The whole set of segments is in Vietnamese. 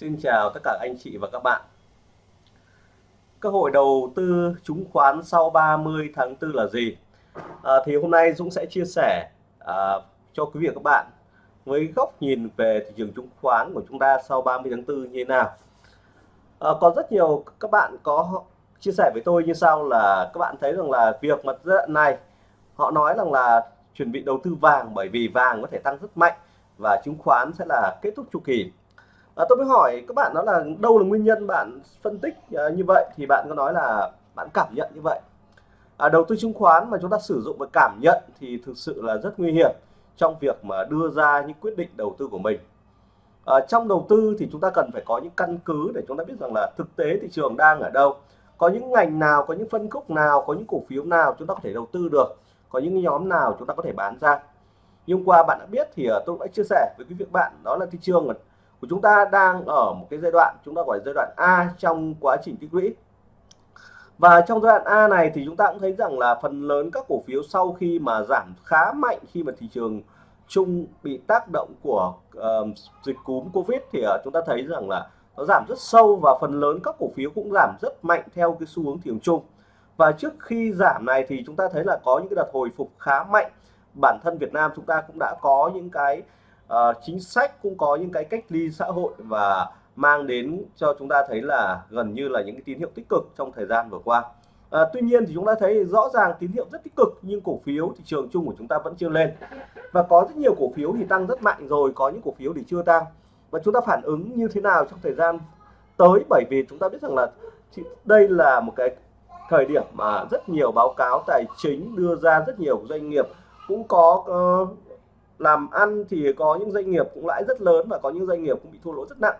Xin chào tất cả anh chị và các bạn. Cơ hội đầu tư chứng khoán sau 30 tháng 4 là gì? À, thì hôm nay Dũng sẽ chia sẻ à, cho quý vị và các bạn với góc nhìn về thị trường chứng khoán của chúng ta sau 30 tháng 4 như thế nào. À, còn rất nhiều các bạn có chia sẻ với tôi như sau là các bạn thấy rằng là việc mà giai đoạn này họ nói rằng là chuẩn bị đầu tư vàng bởi vì vàng có thể tăng rất mạnh và chứng khoán sẽ là kết thúc chu kỳ à, tôi mới hỏi các bạn đó là đâu là nguyên nhân bạn phân tích uh, như vậy? Thì bạn có nói là bạn cảm nhận như vậy. À, đầu tư chứng khoán mà chúng ta sử dụng và cảm nhận thì thực sự là rất nguy hiểm trong việc mà đưa ra những quyết định đầu tư của mình. À, trong đầu tư thì chúng ta cần phải có những căn cứ để chúng ta biết rằng là thực tế thị trường đang ở đâu. Có những ngành nào có những phân khúc nào có những cổ phiếu nào chúng ta có thể đầu tư được? Có những nhóm nào chúng ta có thể bán ra? Nhưng qua bạn đã biết thì à, tôi đã chia sẻ với quý vị bạn đó là thị trường của chúng ta đang ở một cái giai đoạn chúng ta gọi là giai đoạn A trong quá trình tích lũy. Và trong giai đoạn A này thì chúng ta cũng thấy rằng là phần lớn các cổ phiếu sau khi mà giảm khá mạnh khi mà thị trường chung bị tác động của uh, dịch cúm Covid thì uh, chúng ta thấy rằng là nó giảm rất sâu và phần lớn các cổ phiếu cũng giảm rất mạnh theo cái xu hướng thị trường chung. Và trước khi giảm này thì chúng ta thấy là có những cái đợt hồi phục khá mạnh. Bản thân Việt Nam chúng ta cũng đã có những cái uh, chính sách cũng có những cái cách ly xã hội và mang đến cho chúng ta thấy là gần như là những cái tín hiệu tích cực trong thời gian vừa qua. À, tuy nhiên thì chúng ta thấy rõ ràng tín hiệu rất tích cực nhưng cổ phiếu thị trường chung của chúng ta vẫn chưa lên. Và có rất nhiều cổ phiếu thì tăng rất mạnh rồi có những cổ phiếu thì chưa tăng. Và chúng ta phản ứng như thế nào trong thời gian tới? Bởi vì chúng ta biết rằng là đây là một cái thời điểm mà rất nhiều báo cáo tài chính đưa ra rất nhiều doanh nghiệp cũng có uh, làm ăn thì có những doanh nghiệp cũng lãi rất lớn và có những doanh nghiệp cũng bị thua lỗ rất nặng.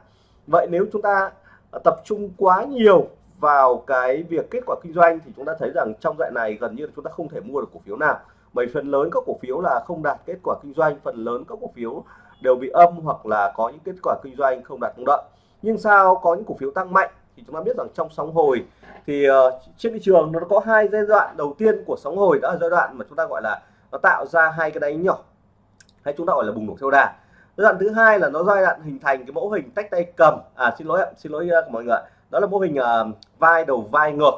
Vậy nếu chúng ta à, tập trung quá nhiều vào cái việc kết quả kinh doanh thì chúng ta thấy rằng trong đoạn này gần như chúng ta không thể mua được cổ phiếu nào. Bởi phần lớn các cổ phiếu là không đạt kết quả kinh doanh phần lớn các cổ phiếu đều bị âm hoặc là có những kết quả kinh doanh không đạt mong đợi. Nhưng sao có những cổ phiếu tăng mạnh thì chúng ta biết rằng trong sóng hồi thì uh, trên thị trường nó có hai giai đoạn đầu tiên của sóng hồi. Đó là giai đoạn mà chúng ta gọi là nó tạo ra hai cái đáy nhỏ hay chúng ta gọi là bùng nổ theo đà giai đoạn thứ hai là nó giai đoạn hình thành cái mẫu hình tách tay cầm. À xin lỗi xin lỗi uh, mọi người đó là mô hình uh, vai đầu vai ngược.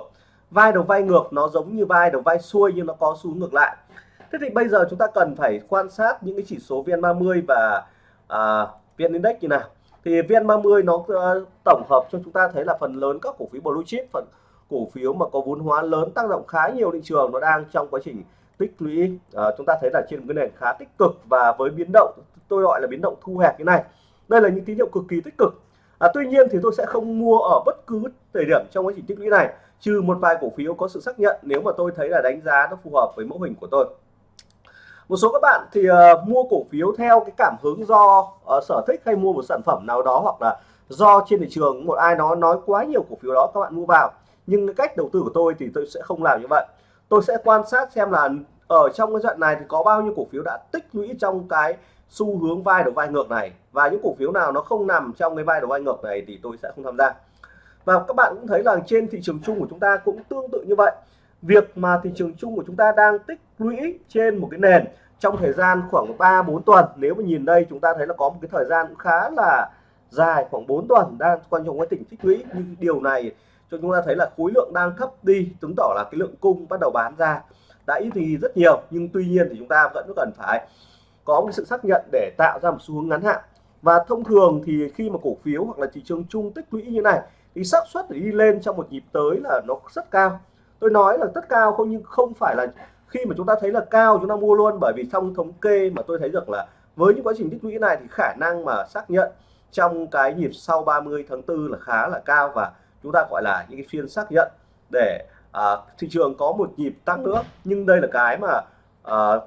Vai đầu vai ngược nó giống như vai đầu vai xuôi nhưng nó có xu ngược lại. Thế thì bây giờ chúng ta cần phải quan sát những cái chỉ số VN30 và à, uh, VN Index như nào. Thì VN30 nó uh, tổng hợp cho chúng ta thấy là phần lớn các cổ phiếu blue chip phần cổ phiếu mà có vốn hóa lớn tác động khá nhiều thị trường nó đang trong quá trình tích lũy à, chúng ta thấy là trên một cái nền khá tích cực và với biến động tôi gọi là biến động thu hẹp như này. Đây là những tín hiệu cực kỳ tích cực. À, tuy nhiên thì tôi sẽ không mua ở bất cứ thời điểm trong quá trình tích lũy này trừ một vài cổ phiếu có sự xác nhận nếu mà tôi thấy là đánh giá nó phù hợp với mẫu hình của tôi. Một số các bạn thì uh, mua cổ phiếu theo cái cảm hứng do uh, sở thích hay mua một sản phẩm nào đó hoặc là do trên thị trường một ai đó nói quá nhiều cổ phiếu đó các bạn mua vào. Nhưng cái cách đầu tư của tôi thì tôi sẽ không làm như vậy. Tôi sẽ quan sát xem là ở trong cái đoạn này thì có bao nhiêu cổ phiếu đã tích lũy trong cái xu hướng vai đầu vai ngược này? Và những cổ phiếu nào nó không nằm trong cái vai đầu vai ngược này thì tôi sẽ không tham gia. Và các bạn cũng thấy là trên thị trường chung của chúng ta cũng tương tự như vậy. Việc mà thị trường chung của chúng ta đang tích lũy trên một cái nền trong thời gian khoảng 3 4 tuần, nếu mà nhìn đây chúng ta thấy là có một cái thời gian cũng khá là dài, khoảng 4 tuần đang quan trọng cái tỉnh tích lũy. Nhưng điều này cho chúng ta thấy là khối lượng đang thấp đi, chứng tỏ là cái lượng cung bắt đầu bán ra đã ít thì rất nhiều, nhưng tuy nhiên thì chúng ta vẫn cần phải có một sự xác nhận để tạo ra một xu hướng ngắn hạn. Và thông thường thì khi mà cổ phiếu hoặc là thị trường chung tích lũy như này, thì xác suất để đi lên trong một nhịp tới là nó rất cao. Tôi nói là rất cao không, nhưng không phải là khi mà chúng ta thấy là cao chúng ta mua luôn, bởi vì trong thống kê mà tôi thấy được là với những quá trình tích lũy này thì khả năng mà xác nhận trong cái nhịp sau 30 tháng 4 là khá là cao và chúng ta gọi là những cái phiên xác nhận để à, thị trường có một nhịp tăng nữa nhưng đây là cái mà à,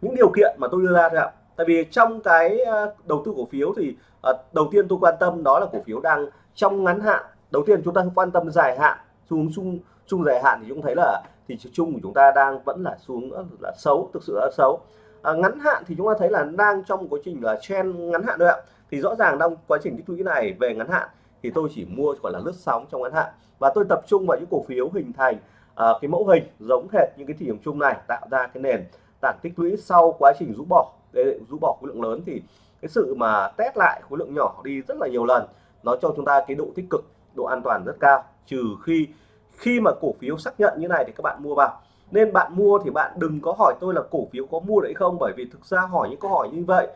những điều kiện mà tôi đưa ra thôi ạ. Tại vì trong cái à, đầu tư cổ phiếu thì à, đầu tiên tôi quan tâm đó là cổ phiếu đang trong ngắn hạn. Đầu tiên chúng ta quan tâm dài hạn xuống chung chung dài hạn thì chúng thấy là thị trường chung của chúng ta đang vẫn là xuống à, là xấu thực sự là xấu. À, ngắn hạn thì chúng ta thấy là đang trong quá trình là trend ngắn hạn thôi ạ. Thì rõ ràng trong quá trình tích lũy này về ngắn hạn thì tôi chỉ mua gọi là lướt sóng trong ngắn hạn. Và tôi tập trung vào những cổ phiếu hình thành à, cái mẫu hình giống hệt những cái thị trường chung này tạo ra cái nền tảng tích lũy sau quá trình rũ bỏ. Để rũ bỏ khối lượng lớn thì cái sự mà test lại khối lượng nhỏ đi rất là nhiều lần nó cho chúng ta cái độ tích cực độ an toàn rất cao. Trừ khi khi mà cổ phiếu xác nhận như này thì các bạn mua vào. Nên bạn mua thì bạn đừng có hỏi tôi là cổ phiếu có mua đấy không bởi vì thực ra hỏi những câu hỏi như vậy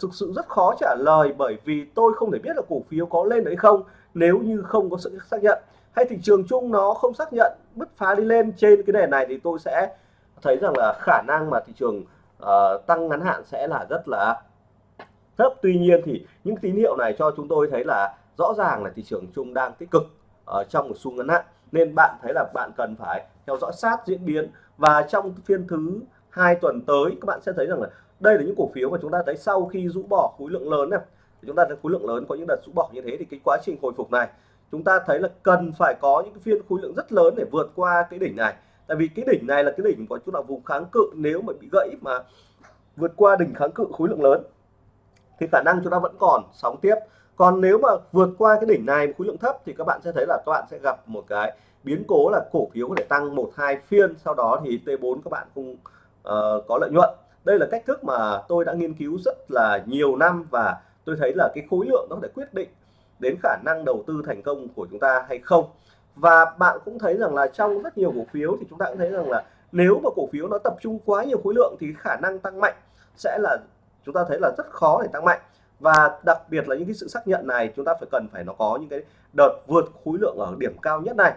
thực sự rất khó trả lời bởi vì tôi không thể biết là cổ phiếu có lên đấy không nếu như không có sự xác nhận. Hay thị trường chung nó không xác nhận bứt phá đi lên trên cái nền này thì tôi sẽ thấy rằng là khả năng mà thị trường uh, tăng ngắn hạn sẽ là rất là thấp. Tuy nhiên thì những tín hiệu này cho chúng tôi thấy là rõ ràng là thị trường chung đang tích cực ở trong một xu ngắn hạn. Nên bạn thấy là bạn cần phải theo dõi sát diễn biến. Và trong phiên thứ hai tuần tới các bạn sẽ thấy rằng là đây là những cổ phiếu mà chúng ta thấy sau khi rũ bỏ khối lượng lớn này. Chúng ta thấy khối lượng lớn có những đợt rũ bỏ như thế thì cái quá trình hồi phục này chúng ta thấy là cần phải có những cái phiên khối lượng rất lớn để vượt qua cái đỉnh này. Tại vì cái đỉnh này là cái đỉnh có chúng ta vùng kháng cự nếu mà bị gãy mà vượt qua đỉnh kháng cự khối lượng lớn thì khả năng chúng ta vẫn còn sóng tiếp. Còn nếu mà vượt qua cái đỉnh này khối lượng thấp thì các bạn sẽ thấy là các bạn sẽ gặp một cái biến cố là cổ phiếu có thể tăng một hai phiên. Sau đó thì T4 các bạn cũng uh, có lợi nhuận đây là cách thức mà tôi đã nghiên cứu rất là nhiều năm và tôi thấy là cái khối lượng nó để quyết định đến khả năng đầu tư thành công của chúng ta hay không. Và bạn cũng thấy rằng là trong rất nhiều cổ phiếu thì chúng ta cũng thấy rằng là nếu mà cổ phiếu nó tập trung quá nhiều khối lượng thì khả năng tăng mạnh sẽ là chúng ta thấy là rất khó để tăng mạnh. Và đặc biệt là những cái sự xác nhận này chúng ta phải cần phải nó có những cái đợt vượt khối lượng ở điểm cao nhất này.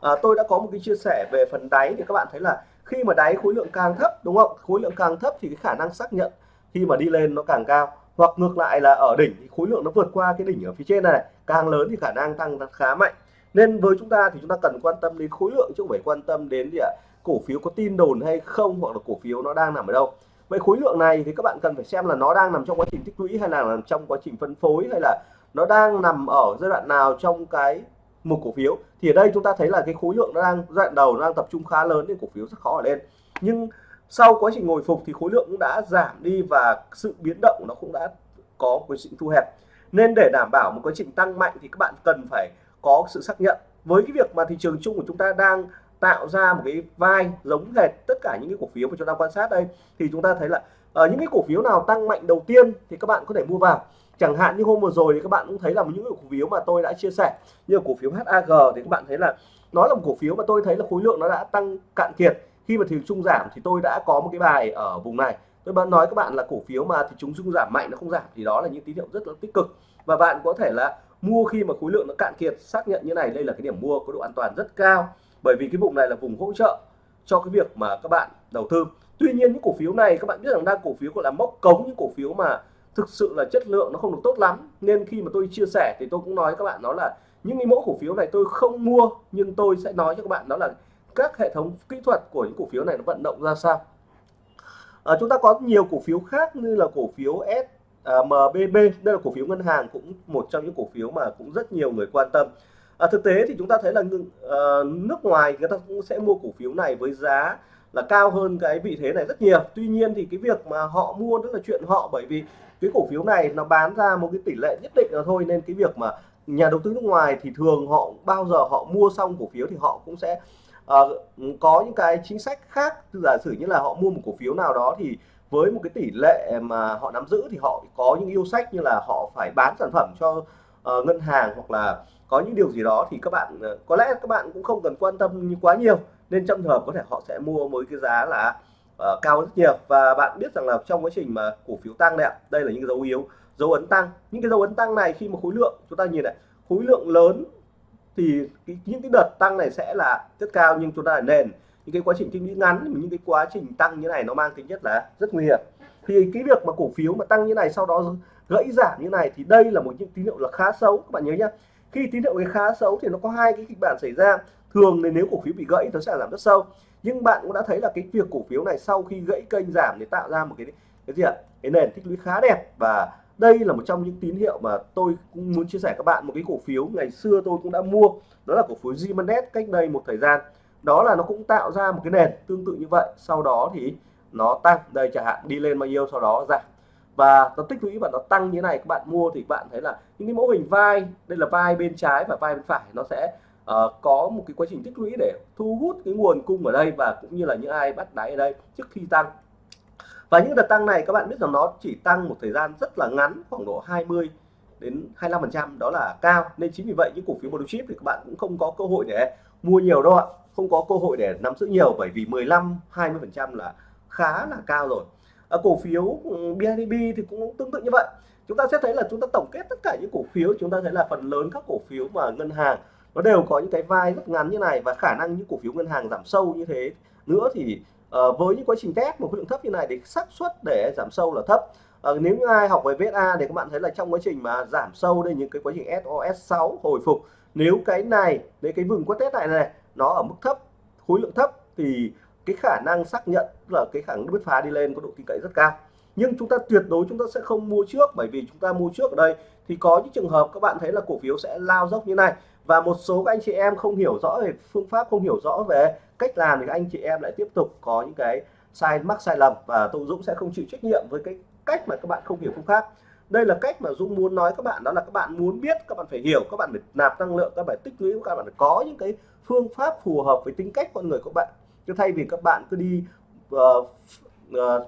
À, tôi đã có một cái chia sẻ về phần đáy thì các bạn thấy là khi mà đáy khối lượng càng thấp, đúng không? Khối lượng càng thấp thì cái khả năng xác nhận khi mà đi lên nó càng cao. Hoặc ngược lại là ở đỉnh thì khối lượng nó vượt qua cái đỉnh ở phía trên này càng lớn thì khả năng tăng khá mạnh. Nên với chúng ta thì chúng ta cần quan tâm đến khối lượng chứ không phải quan tâm đến gì ạ cổ phiếu có tin đồn hay không hoặc là cổ phiếu nó đang nằm ở đâu. Vậy khối lượng này thì các bạn cần phải xem là nó đang nằm trong quá trình tích lũy hay là nằm trong quá trình phân phối hay là nó đang nằm ở giai đoạn nào trong cái một cổ phiếu. Thì ở đây chúng ta thấy là cái khối lượng nó đang, giai đoạn đầu nó đang tập trung khá lớn nên cổ phiếu rất khó ở lên. Nhưng sau quá trình hồi phục thì khối lượng cũng đã giảm đi và sự biến động nó cũng đã có quá sự thu hẹp. Nên để đảm bảo một quá trình tăng mạnh thì các bạn cần phải có sự xác nhận. Với cái việc mà thị trường chung của chúng ta đang tạo ra một cái vai giống hệt tất cả những cái cổ phiếu mà chúng ta quan sát đây, thì chúng ta thấy là ở những cái cổ phiếu nào tăng mạnh đầu tiên thì các bạn có thể mua vào. Chẳng hạn như hôm vừa rồi thì các bạn cũng thấy là những cổ phiếu mà tôi đã chia sẻ, như cổ phiếu HAG thì các bạn thấy là nó là một cổ phiếu mà tôi thấy là khối lượng nó đã tăng cạn kiệt. Khi mà thị trường chung giảm thì tôi đã có một cái bài ở vùng này. Tôi bạn nói các bạn là cổ phiếu mà thì chúng chung giảm mạnh nó không giảm thì đó là những tín hiệu rất là tích cực. Và bạn có thể là mua khi mà khối lượng nó cạn kiệt, xác nhận như này, đây là cái điểm mua có độ an toàn rất cao. Bởi vì cái vùng này là vùng hỗ trợ cho cái việc mà các bạn đầu tư tuy nhiên những cổ phiếu này các bạn biết rằng đang cổ phiếu gọi là mốc cống những cổ phiếu mà thực sự là chất lượng nó không được tốt lắm nên khi mà tôi chia sẻ thì tôi cũng nói các bạn đó là những cái mẫu cổ phiếu này tôi không mua nhưng tôi sẽ nói cho các bạn đó là các hệ thống kỹ thuật của những cổ phiếu này nó vận động ra sao à, chúng ta có nhiều cổ phiếu khác như là cổ phiếu S à, MBB đây là cổ phiếu ngân hàng cũng một trong những cổ phiếu mà cũng rất nhiều người quan tâm à, thực tế thì chúng ta thấy là uh, nước ngoài người ta cũng sẽ mua cổ phiếu này với giá là cao hơn cái vị thế này rất nhiều. Tuy nhiên thì cái việc mà họ mua đó là chuyện họ bởi vì cái cổ phiếu này nó bán ra một cái tỷ lệ nhất định là thôi nên cái việc mà nhà đầu tư nước ngoài thì thường họ bao giờ họ mua xong cổ phiếu thì họ cũng sẽ uh, có những cái chính sách khác. Giả sử như là họ mua một cổ phiếu nào đó thì với một cái tỷ lệ mà họ nắm giữ thì họ có những yêu sách như là họ phải bán sản phẩm cho uh, ngân hàng hoặc là có những điều gì đó thì các bạn uh, có lẽ các bạn cũng không cần quan tâm quá nhiều nên trong trường hợp có thể họ sẽ mua với cái giá là uh, cao rất nhiều. Và bạn biết rằng là trong quá trình mà cổ phiếu tăng này đây là những dấu yếu dấu ấn tăng. Những cái dấu ấn tăng này khi mà khối lượng chúng ta nhìn này khối lượng lớn thì cái, những cái đợt tăng này sẽ là rất cao nhưng chúng ta là nền. Những cái quá trình tích lũy ngắn những cái quá trình tăng như này nó mang tính chất là rất nguy hiểm. Thì cái việc mà cổ phiếu mà tăng như này sau đó gãy giảm như này thì đây là một những tín hiệu là khá xấu. Các bạn nhớ nhá khi tín hiệu cái khá xấu thì nó có hai cái kịch bản xảy ra thường thì nếu cổ phiếu bị gãy nó sẽ giảm rất sâu. Nhưng bạn cũng đã thấy là cái việc cổ phiếu này sau khi gãy kênh giảm thì tạo ra một cái cái gì ạ? Cái nền tích lũy khá đẹp. Và đây là một trong những tín hiệu mà tôi cũng muốn chia sẻ các bạn. Một cái cổ phiếu ngày xưa tôi cũng đã mua, đó là cổ phiếu Zimanet cách đây một thời gian. Đó là nó cũng tạo ra một cái nền tương tự như vậy. Sau đó thì nó tăng. Đây chẳng hạn, đi lên bao nhiêu sau đó giảm. Và nó tích lũy và nó tăng như thế này, các bạn mua thì các bạn thấy là những cái mẫu hình vai, đây là vai bên trái và vai bên phải, nó sẽ uh, có một cái quá trình tích lũy để thu hút cái nguồn cung ở đây và cũng như là những ai bắt đáy ở đây trước khi tăng. Và những đợt tăng này các bạn biết rằng nó chỉ tăng một thời gian rất là ngắn khoảng độ 20 đến 25 phần trăm đó là cao. Nên chính vì vậy những cổ phiếu blue chip thì các bạn cũng không có cơ hội để mua nhiều đâu ạ. Không có cơ hội để nắm giữ nhiều bởi vì 15 20 phần trăm là khá là cao rồi. Ở cổ phiếu ừ, BIDB thì cũng tương tự như vậy. Chúng ta sẽ thấy là chúng ta tổng kết tất cả những cổ phiếu chúng ta thấy là phần lớn các cổ phiếu mà ngân hàng nó đều có những cái vai rất ngắn như này và khả năng những cổ phiếu ngân hàng giảm sâu như thế nữa thì uh, với những quá trình test một khối lượng thấp như này thì xác suất để giảm sâu là thấp. Uh, nếu như ai học về VSA thì các bạn thấy là trong quá trình mà giảm sâu đây những cái quá trình SOS6 hồi phục nếu cái này nếu cái vùng quất test này này nó ở mức thấp khối lượng thấp thì cái khả năng xác nhận là cái khả năng bứt phá đi lên có độ tin cậy rất cao. Nhưng chúng ta tuyệt đối chúng ta sẽ không mua trước bởi vì chúng ta mua trước ở đây thì có những trường hợp các bạn thấy là cổ phiếu sẽ lao dốc như này và một số các anh chị em không hiểu rõ về phương pháp không hiểu rõ về cách làm thì các anh chị em lại tiếp tục có những cái sai mắc sai lầm và tôi Dũng sẽ không chịu trách nhiệm với cái cách mà các bạn không hiểu phương pháp. Đây là cách mà Dũng muốn nói các bạn đó là các bạn muốn biết các bạn phải hiểu các bạn phải nạp năng lượng các bạn tích lũy các bạn phải có những cái phương pháp phù hợp với tính cách con người của bạn. Chứ thay vì các bạn cứ đi uh, uh,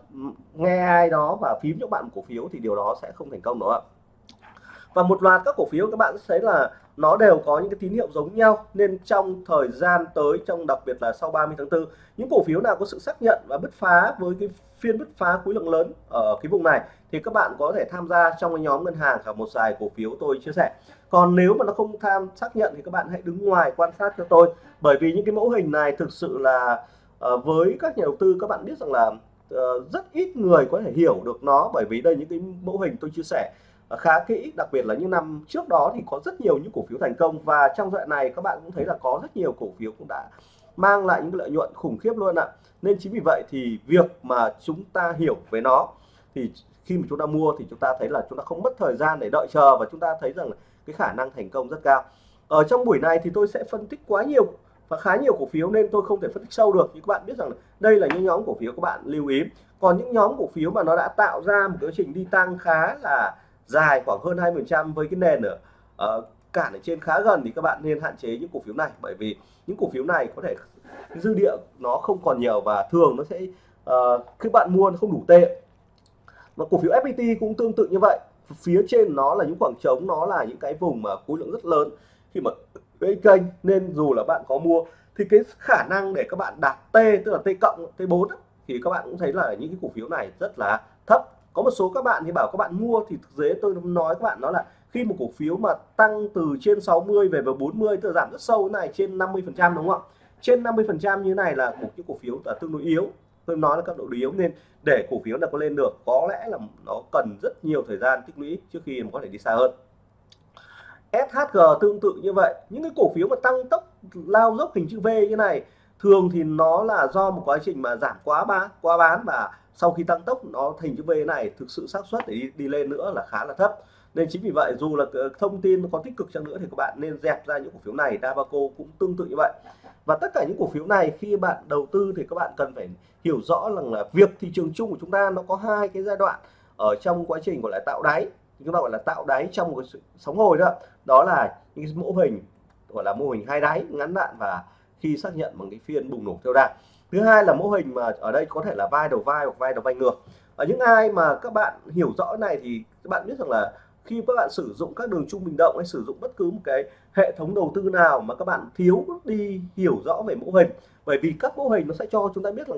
nghe ai đó và phím cho bạn cổ phiếu thì điều đó sẽ không thành công nữa ạ? Và một loạt các cổ phiếu các bạn sẽ thấy là nó đều có những cái tín hiệu giống nhau. Nên trong thời gian tới trong đặc biệt là sau 30 tháng 4 những cổ phiếu nào có sự xác nhận và bứt phá với cái phiên bứt phá khối lượng lớn ở cái vùng này thì các bạn có thể tham gia trong cái nhóm ngân hàng và một vài cổ phiếu tôi chia sẻ. Còn nếu mà nó không tham xác nhận thì các bạn hãy đứng ngoài quan sát cho tôi. Bởi vì những cái mẫu hình này thực sự là uh, với các nhà đầu tư các bạn biết rằng là uh, rất ít người có thể hiểu được nó. Bởi vì đây những cái mẫu hình tôi chia sẻ. Ờ, khá kỹ, đặc biệt là những năm trước đó thì có rất nhiều những cổ phiếu thành công. Và trong đoạn này, các bạn cũng thấy là có rất nhiều cổ phiếu cũng đã mang lại những lợi nhuận khủng khiếp luôn ạ. Nên chính vì vậy thì việc mà chúng ta hiểu về nó thì khi mà chúng ta mua thì chúng ta thấy là chúng ta không mất thời gian để đợi chờ và chúng ta thấy rằng cái khả năng thành công rất cao. Ở trong buổi này thì tôi sẽ phân tích quá nhiều và khá nhiều cổ phiếu nên tôi không thể phân tích sâu được. Nhưng các bạn biết rằng đây là những nhóm cổ phiếu các bạn lưu ý. Còn những nhóm cổ phiếu mà nó đã tạo ra một quá trình đi tăng khá là dài khoảng hơn 20% với cái nền ở uh, cản ở trên khá gần thì các bạn nên hạn chế những cổ phiếu này. Bởi vì những cổ phiếu này có thể dư địa nó không còn nhiều và thường nó sẽ ờ, uh, khi bạn mua nó không đủ tệ. Mà cổ phiếu FPT cũng tương tự như vậy. Phía trên nó là những khoảng trống nó là những cái vùng mà khối lượng rất lớn. Khi mà gây kênh nên dù là bạn có mua thì cái khả năng để các bạn đạt T tức là T cộng T 4 thì các bạn cũng thấy là những cái cổ phiếu này rất là thấp có một số các bạn thì bảo các bạn mua thì thực tế tôi nói các bạn, đó là khi một cổ phiếu mà tăng từ trên 60 về vào 40 tự giảm rất sâu này, trên 50 phần trăm đúng không ạ? Trên 50 phần trăm như này là một cái cổ phiếu là tương đối yếu. Tôi nói là cấp độ yếu nên để cổ phiếu là có lên được, có lẽ là nó cần rất nhiều thời gian tích lũy trước khi mà có thể đi xa hơn. SHG tương tự như vậy. Những cái cổ phiếu mà tăng tốc, lao dốc hình chữ V như này, thường thì nó là do một quá trình mà giảm quá bán quá bán và sau khi tăng tốc nó thành chữ V này thực sự xác suất để đi, đi lên nữa là khá là thấp. Nên chính vì vậy dù là ờ, thông tin có tích cực chăng nữa thì các bạn nên dẹp ra những cổ phiếu này. Davaco cũng tương tự như vậy. Và tất cả những cổ phiếu này khi bạn đầu tư thì các bạn cần phải hiểu rõ rằng là việc thị trường chung của chúng ta nó có hai cái giai đoạn ở trong quá trình gọi là tạo đáy. Chúng ta gọi là tạo đáy trong một cái sóng hồi đó đó là những cái mẫu hình gọi là mô hình hai đáy ngắn hạn và khi xác nhận bằng cái phiên bùng nổ theo đà thứ hai là mô hình mà ở đây có thể là vai đầu vai hoặc vai đầu vai ngược. Ở những ai mà các bạn hiểu rõ này thì các bạn biết rằng là khi các bạn sử dụng các đường trung bình động hay sử dụng bất cứ một cái hệ thống đầu tư nào mà các bạn thiếu đi hiểu rõ về mô hình. Bởi vì các mô hình nó sẽ cho chúng ta biết là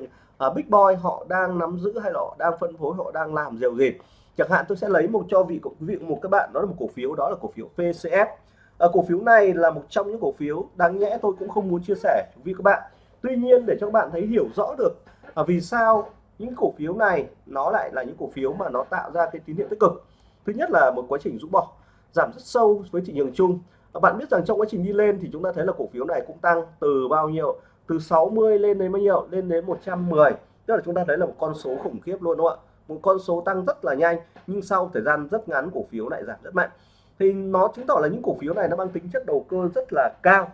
uh, Big Boy họ đang nắm giữ hay là họ đang phân phối họ đang làm điều gì chẳng hạn tôi sẽ lấy một cho vị quý vị một các bạn đó là một cổ phiếu đó là cổ phiếu PCF à, ờ, cổ phiếu này là một trong những cổ phiếu đáng nhẽ tôi cũng không muốn chia sẻ. Với các bạn tuy nhiên để cho các bạn thấy hiểu rõ được à, vì sao những cổ phiếu này nó lại là những cổ phiếu mà nó tạo ra cái tín hiệu tích cực. Thứ nhất là một quá trình rũ bỏ giảm rất sâu với thị trường chung. À, bạn biết rằng trong quá trình đi lên thì chúng ta thấy là cổ phiếu này cũng tăng từ bao nhiêu? Từ 60 lên đến bao nhiêu? Lên đến 110 tức là chúng ta thấy là một con số khủng khiếp luôn đúng không ạ? Một con số tăng rất là nhanh nhưng sau thời gian rất ngắn cổ phiếu lại giảm rất mạnh. Thì nó chứng tỏ là những cổ phiếu này nó mang tính chất đầu cơ rất là cao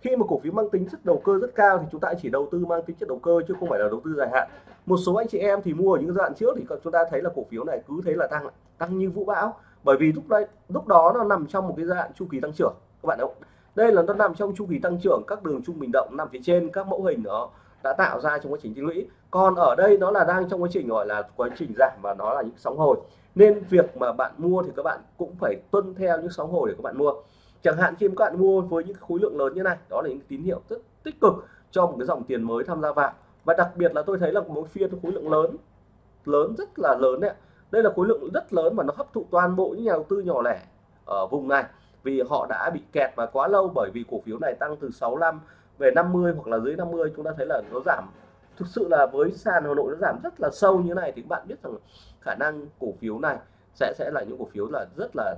khi mà cổ phiếu mang tính chất đầu cơ rất cao thì chúng ta chỉ đầu tư mang tính chất đầu cơ chứ không phải là đầu tư dài hạn. Một số anh chị em thì mua ở những giai đoạn trước thì chúng ta thấy là cổ phiếu này cứ thế là tăng tăng như vũ bão. Bởi vì lúc đấy, lúc đó nó nằm trong một cái giai đoạn chu kỳ tăng trưởng, các bạn ạ đây là nó nằm trong chu kỳ tăng trưởng, các đường trung bình động nằm phía trên, các mẫu hình đó đã tạo ra trong quá trình tích lũy. Còn ở đây nó là đang trong quá trình gọi là quá trình giảm và nó là những sóng hồi. Nên việc mà bạn mua thì các bạn cũng phải tuân theo những sóng hồi để các bạn mua chẳng hạn khi các bạn mua với những khối lượng lớn như này, đó là những tín hiệu rất tích cực cho một cái dòng tiền mới tham gia vào. Và đặc biệt là tôi thấy là một phiên khối lượng lớn lớn rất là lớn đấy đây là khối lượng rất lớn và nó hấp thụ toàn bộ những nhà đầu tư nhỏ lẻ ở vùng này. Vì họ đã bị kẹt và quá lâu bởi vì cổ phiếu này tăng từ 65 về 50 hoặc là dưới 50 chúng ta thấy là nó giảm, thực sự là với sàn Hà Nội nó giảm rất là sâu như này thì các bạn biết rằng khả năng cổ phiếu này sẽ sẽ là những cổ phiếu là rất là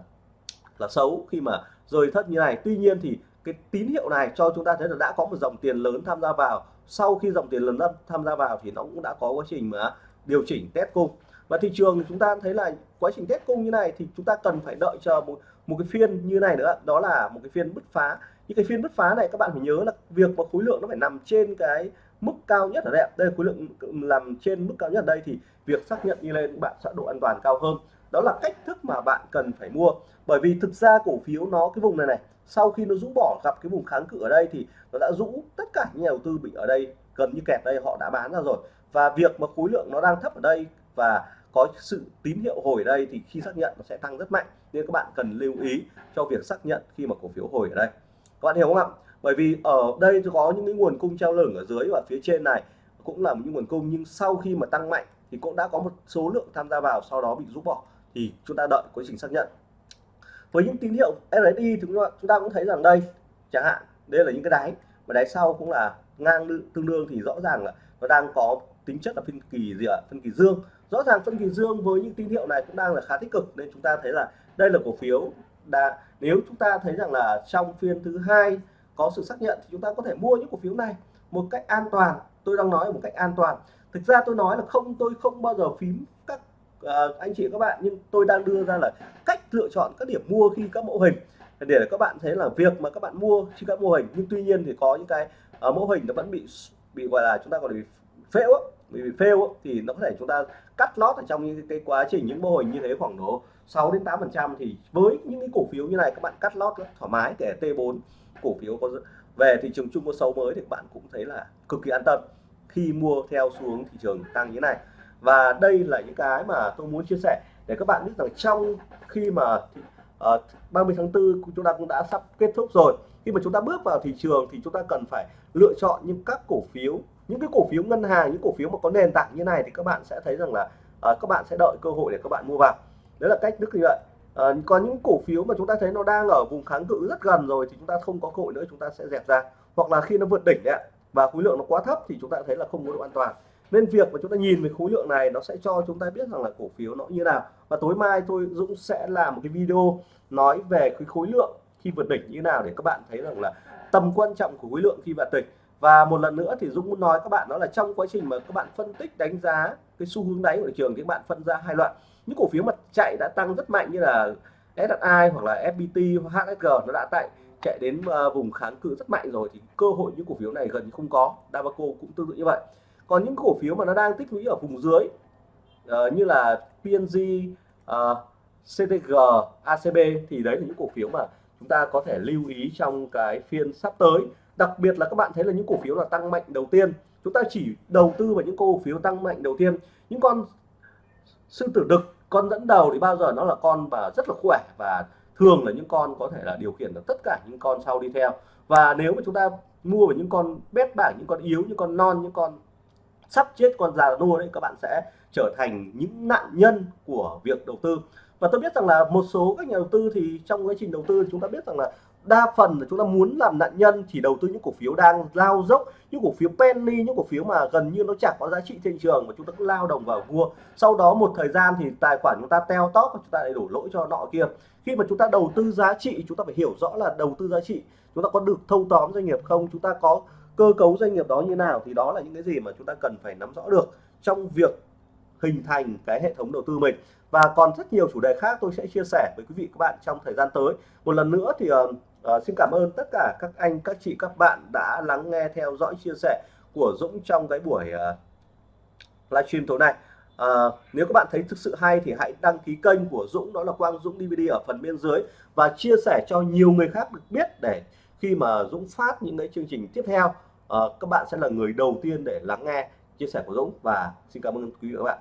là xấu khi mà rời thất như này. Tuy nhiên thì cái tín hiệu này cho chúng ta thấy là đã có một dòng tiền lớn tham gia vào. Sau khi dòng tiền lớn tham gia vào thì nó cũng đã có quá trình mà điều chỉnh test cung. Và thị trường chúng ta thấy là quá trình test cung như này thì chúng ta cần phải đợi chờ một một cái phiên như này nữa. Đó là một cái phiên bứt phá. Những cái phiên bứt phá này các bạn phải nhớ là việc mà khối lượng nó phải nằm trên cái mức cao nhất ở đây đây khối lượng làm trên mức cao nhất ở đây thì việc xác nhận đi lên bạn sẽ độ an toàn cao hơn đó là cách thức mà bạn cần phải mua. Bởi vì thực ra cổ phiếu nó, cái vùng này này, sau khi nó rũ bỏ gặp cái vùng kháng cự ở đây thì nó đã rũ tất cả những nhà đầu tư bị ở đây gần như kẹt đây, họ đã bán ra rồi. Và việc mà khối lượng nó đang thấp ở đây và có sự tín hiệu hồi ở đây thì khi xác nhận nó sẽ tăng rất mạnh. Nên các bạn cần lưu ý cho việc xác nhận khi mà cổ phiếu hồi ở đây. Các bạn hiểu không ạ? Bởi vì ở đây có những cái nguồn cung treo lửng ở dưới và phía trên này cũng là những nguồn cung, nhưng sau khi mà tăng mạnh thì cũng đã có một số lượng tham gia vào, sau đó bị rút bỏ thì chúng ta đợi quá trình xác nhận. Với những tín hiệu RSI thì chúng ta cũng thấy rằng đây, chẳng hạn, đây là những cái đáy và đáy sau cũng là ngang tương đương thì rõ ràng là nó đang có tính chất là phân kỳ gì ạ? Phân kỳ dương. Rõ ràng phân kỳ dương với những tín hiệu này cũng đang là khá tích cực, nên chúng ta thấy là đây là cổ phiếu đã nếu chúng ta thấy rằng là trong phiên thứ hai có sự xác nhận thì chúng ta có thể mua những cổ phiếu này một cách an toàn. Tôi đang nói một cách an toàn. Thực ra tôi nói là không, tôi không bao giờ phím uh, anh chị các bạn nhưng tôi đang đưa ra là cách lựa chọn các điểm mua khi các mẫu hình. Để các bạn thấy là việc mà các bạn mua khi các mô hình nhưng tuy nhiên thì có những cái uh, mẫu hình nó vẫn bị bị gọi là chúng ta gọi là bị phễu bị fail thì nó có thể chúng ta cắt lót ở trong những cái quá trình những mô hình như thế khoảng độ 6 đến 8 phần trăm. Thì với những cái cổ phiếu như này các bạn cắt lót rất thoải mái kể T4 cổ phiếu có về thị trường chung có xấu mới thì các bạn cũng thấy là cực kỳ an tâm khi mua theo xuống thị trường tăng như thế này và đây là những cái mà tôi muốn chia sẻ để các bạn biết rằng trong khi mà ờ, uh, 30 tháng 4 chúng ta cũng đã sắp kết thúc rồi khi mà chúng ta bước vào thị trường thì chúng ta cần phải lựa chọn những các cổ phiếu những cái cổ phiếu ngân hàng những cổ phiếu mà có nền tảng như này thì các bạn sẽ thấy rằng là uh, các bạn sẽ đợi cơ hội để các bạn mua vào. Đấy là cách đức như vậy. Ờ, uh, còn những cổ phiếu mà chúng ta thấy nó đang ở vùng kháng cự rất gần rồi thì chúng ta không có cơ hội nữa chúng ta sẽ dẹp ra. Hoặc là khi nó vượt đỉnh đấy và khối lượng nó quá thấp thì chúng ta thấy là không có độ an toàn nên việc mà chúng ta nhìn về khối lượng này nó sẽ cho chúng ta biết rằng là cổ phiếu nó như nào. Và tối mai tôi Dũng sẽ làm một cái video nói về cái khối lượng khi vượt đỉnh như nào để các bạn thấy rằng là tầm quan trọng của khối lượng khi vượt đỉnh. Và một lần nữa thì Dũng muốn nói các bạn đó là trong quá trình mà các bạn phân tích đánh giá cái xu hướng đáy của thị trường thì các bạn phân ra hai loại. Những cổ phiếu mà chạy đã tăng rất mạnh như là SSI hoặc là FPT hoặc HSG nó đã tại chạy đến ờ, vùng kháng cự rất mạnh rồi thì cơ hội những cổ phiếu này gần như không có. Davaco cũng tương tự như vậy còn những cổ phiếu mà nó đang tích lũy ở vùng dưới uh, như là PNG uh, ờ, CTG ACB thì đấy là những cổ phiếu mà chúng ta có thể lưu ý trong cái phiên sắp tới. Đặc biệt là các bạn thấy là những cổ phiếu là tăng mạnh đầu tiên. Chúng ta chỉ đầu tư vào những cổ phiếu tăng mạnh đầu tiên. Những con sư tử đực con dẫn đầu thì bao giờ nó là con và rất là khỏe và thường là những con có thể là điều khiển được tất cả những con sau đi theo. Và nếu mà chúng ta mua vào những con bét bảng những con yếu những con non những con sắp chết con già nua đấy, các bạn sẽ trở thành những nạn nhân của việc đầu tư. Và tôi biết rằng là một số các nhà đầu tư thì trong quá trình đầu tư chúng ta biết rằng là đa phần là chúng ta muốn làm nạn nhân chỉ đầu tư những cổ phiếu đang lao dốc, những cổ phiếu penny, những cổ phiếu mà gần như nó chẳng có giá trị trên trường mà chúng ta cứ lao đồng vào mua sau đó một thời gian thì tài khoản chúng ta teo tóp và chúng ta lại đổ lỗi cho nọ kia. Khi mà chúng ta đầu tư giá trị, chúng ta phải hiểu rõ là đầu tư giá trị, chúng ta có được thâu tóm doanh nghiệp không, chúng ta có cơ cấu doanh nghiệp đó như nào thì đó là những cái gì mà chúng ta cần phải nắm rõ được trong việc hình thành cái hệ thống đầu tư mình. Và còn rất nhiều chủ đề khác tôi sẽ chia sẻ với quý vị các bạn trong thời gian tới. Một lần nữa thì uh, uh, xin cảm ơn tất cả các anh các chị các bạn đã lắng nghe theo dõi chia sẻ của Dũng trong cái buổi uh, livestream tối nay. À, nếu các bạn thấy thực sự hay thì hãy đăng ký kênh của Dũng đó là Quang Dũng DVD ở phần bên dưới và chia sẻ cho nhiều người khác được biết để khi mà Dũng phát những cái chương trình tiếp theo. Ờ, các bạn sẽ là người đầu tiên để lắng nghe chia sẻ của Dũng và xin cảm ơn quý vị và các bạn.